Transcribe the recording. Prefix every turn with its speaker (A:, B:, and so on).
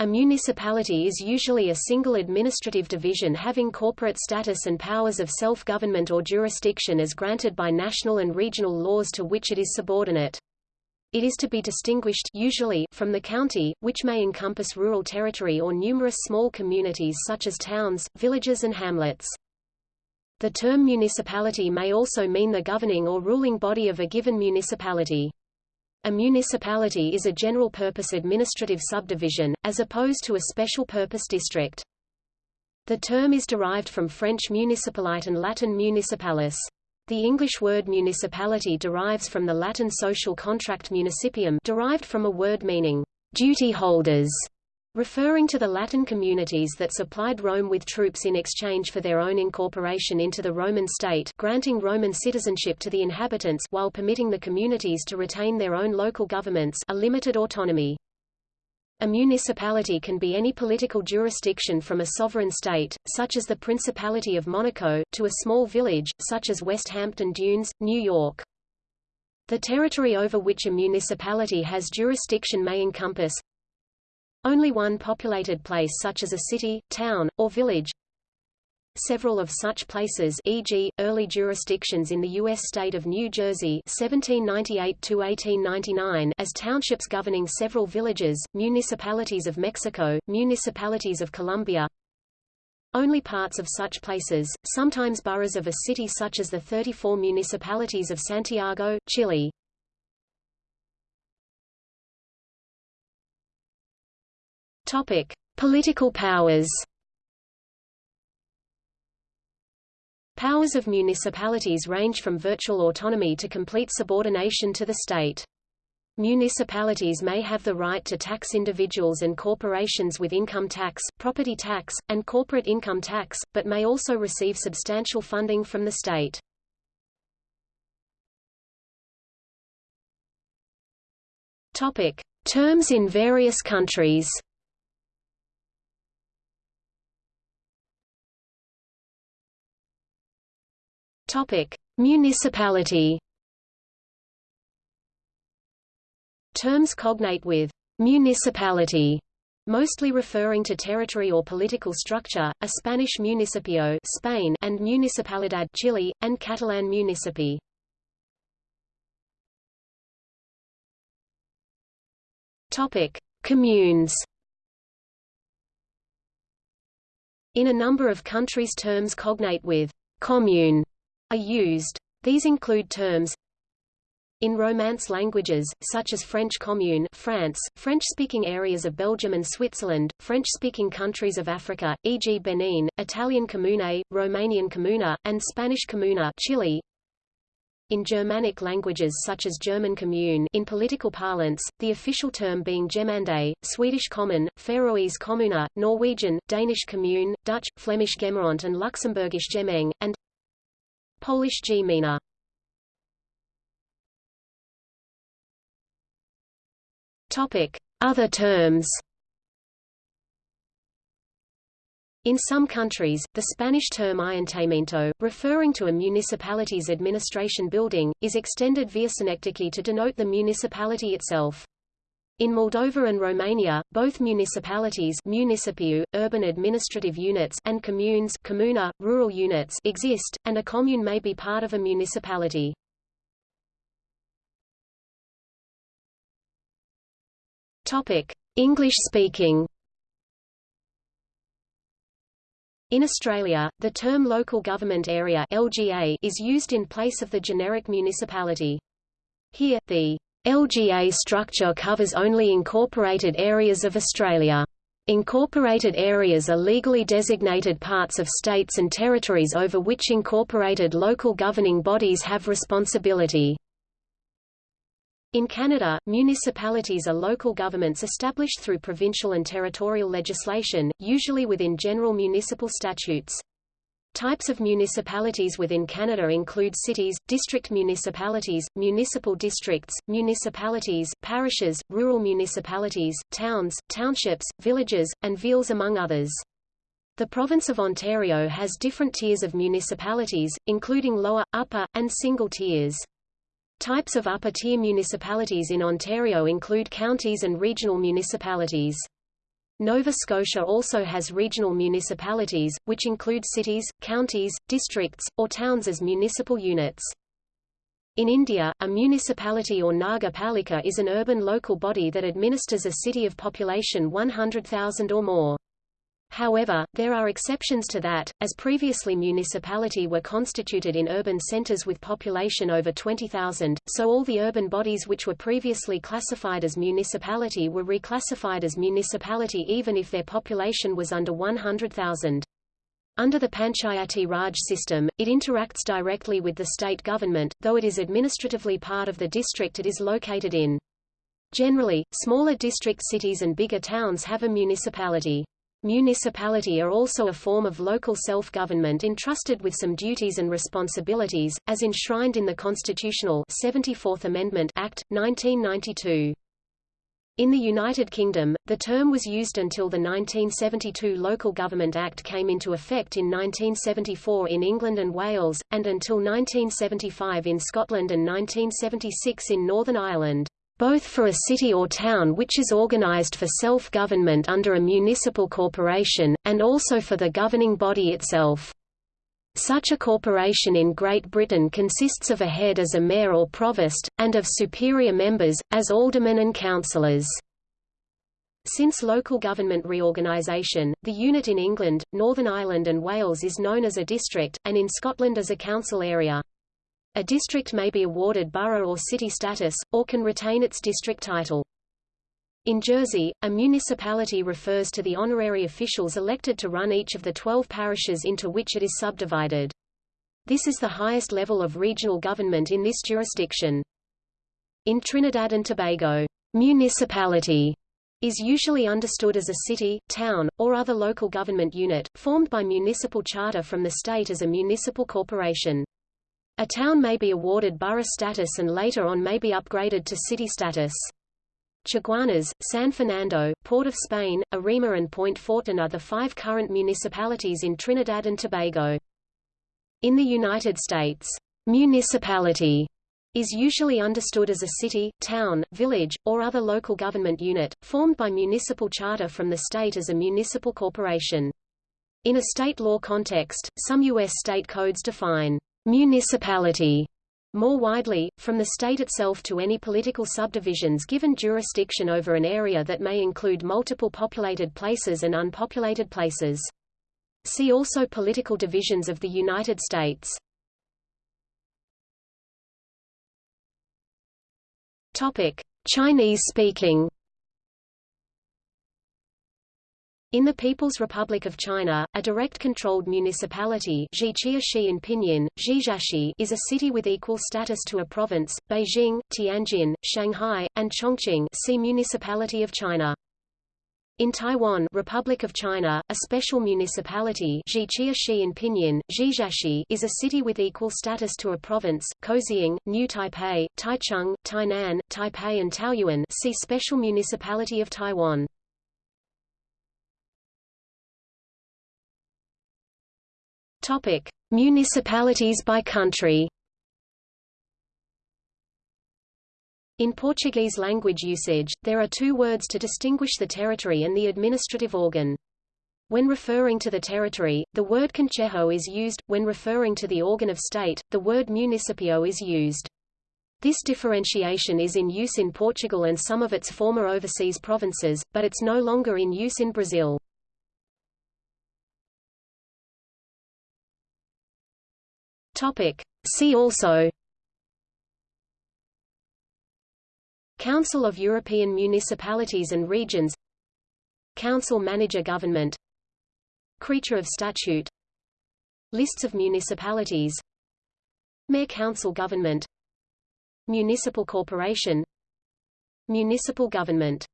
A: A municipality is usually a single administrative division having corporate status and powers of self-government or jurisdiction as granted by national and regional laws to which it is subordinate. It is to be distinguished usually from the county, which may encompass rural territory or numerous small communities such as towns, villages and hamlets. The term municipality may also mean the governing or ruling body of a given municipality. A municipality is a general-purpose administrative subdivision, as opposed to a special-purpose district. The term is derived from French municipalite and Latin municipalis. The English word municipality derives from the Latin social contract municipium derived from a word meaning duty holders referring to the Latin communities that supplied Rome with troops in exchange for their own incorporation into the Roman state granting Roman citizenship to the inhabitants while permitting the communities to retain their own local governments a limited autonomy. A municipality can be any political jurisdiction from a sovereign state, such as the Principality of Monaco, to a small village, such as Westhampton Dunes, New York. The territory over which a municipality has jurisdiction may encompass only one populated place such as a city, town, or village. Several of such places e.g., early jurisdictions in the U.S. state of New Jersey 1798 as townships governing several villages, municipalities of Mexico, municipalities of Colombia, only parts of such places, sometimes boroughs of a city such as the 34 municipalities of Santiago, Chile. Topic: Political powers. Powers of municipalities range from virtual autonomy to complete subordination to the state. Municipalities may have the right to tax individuals and corporations with income tax, property tax, and corporate income tax, but may also receive substantial funding from the state. Topic: Terms in various countries. Topic: Municipality. Terms cognate with municipality mostly referring to territory or political structure, a Spanish municipio Spain and municipalidad Chile, and Catalan municipi. Topic: Communes. In a number of countries terms cognate with commune are used. These include terms in Romance languages, such as French Commune France, French-speaking areas of Belgium and Switzerland, French-speaking countries of Africa, e.g. Benin, Italian Comune, Romanian Comuna, and Spanish Comuna Chile. In Germanic languages such as German Kommune in political parlance, the official term being Gemeinde, Swedish Kommun, Faroese Kommuna, Norwegian, Danish Kommune, Dutch, Flemish Gemeente and Luxembourgish Gemeng, and Polish gmina. Topic: Other terms. In some countries, the Spanish term ayuntamiento, referring to a municipality's administration building, is extended via synecdoche to denote the municipality itself. In Moldova and Romania, both municipalities municipiu, urban administrative units and communes comuna, rural units exist, and a commune may be part of a municipality. English-speaking In Australia, the term local government area LGA is used in place of the generic municipality. Here, the LGA structure covers only incorporated areas of Australia. Incorporated areas are legally designated parts of states and territories over which incorporated local governing bodies have responsibility. In Canada, municipalities are local governments established through provincial and territorial legislation, usually within general municipal statutes. Types of municipalities within Canada include cities, district municipalities, municipal districts, municipalities, parishes, rural municipalities, towns, townships, villages, and villes among others. The province of Ontario has different tiers of municipalities, including lower, upper, and single tiers. Types of upper-tier municipalities in Ontario include counties and regional municipalities. Nova Scotia also has regional municipalities, which include cities, counties, districts, or towns as municipal units. In India, a municipality or Nagar Palika is an urban local body that administers a city of population 100,000 or more. However, there are exceptions to that, as previously municipality were constituted in urban centres with population over 20,000, so all the urban bodies which were previously classified as municipality were reclassified as municipality even if their population was under 100,000. Under the Panchayati Raj system, it interacts directly with the state government, though it is administratively part of the district it is located in. Generally, smaller district cities and bigger towns have a municipality. Municipality are also a form of local self-government entrusted with some duties and responsibilities, as enshrined in the constitutional 74th Amendment Act, 1992. In the United Kingdom, the term was used until the 1972 Local Government Act came into effect in 1974 in England and Wales, and until 1975 in Scotland and 1976 in Northern Ireland both for a city or town which is organized for self-government under a municipal corporation, and also for the governing body itself. Such a corporation in Great Britain consists of a head as a mayor or provost, and of superior members, as aldermen and councillors. Since local government reorganisation, the unit in England, Northern Ireland and Wales is known as a district, and in Scotland as a council area. A district may be awarded borough or city status, or can retain its district title. In Jersey, a municipality refers to the honorary officials elected to run each of the 12 parishes into which it is subdivided. This is the highest level of regional government in this jurisdiction. In Trinidad and Tobago, municipality is usually understood as a city, town, or other local government unit, formed by municipal charter from the state as a municipal corporation. A town may be awarded borough status and later on may be upgraded to city status. Chaguanas, San Fernando, Port of Spain, Arima and Point Fortin are the five current municipalities in Trinidad and Tobago. In the United States, municipality is usually understood as a city, town, village, or other local government unit, formed by municipal charter from the state as a municipal corporation. In a state law context, some U.S. state codes define municipality more widely, from the state itself to any political subdivisions given jurisdiction over an area that may include multiple populated places and unpopulated places. See also Political divisions of the United States. Chinese In the People's Republic of China, a direct-controlled municipality in Pinyin, is a city with equal status to a province, Beijing, Tianjin, Shanghai, and Chongqing see Municipality of China. In Taiwan Republic of China, a special municipality in Pinyin, is a city with equal status to a province, Kaohsiung, New Taipei, Taichung, Tainan, Taipei and Taoyuan see Special Municipality of Taiwan. Topic: Municipalities by country. In Portuguese language usage, there are two words to distinguish the territory and the administrative organ. When referring to the territory, the word concelho is used, when referring to the organ of state, the word municipio is used. This differentiation is in use in Portugal and some of its former overseas provinces, but it's no longer in use in Brazil.
B: Topic. See also.
A: Council of European Municipalities and Regions. Council Manager Government. Creature of Statute. Lists of municipalities. Mayor Council Government. Municipal Corporation. Municipal Government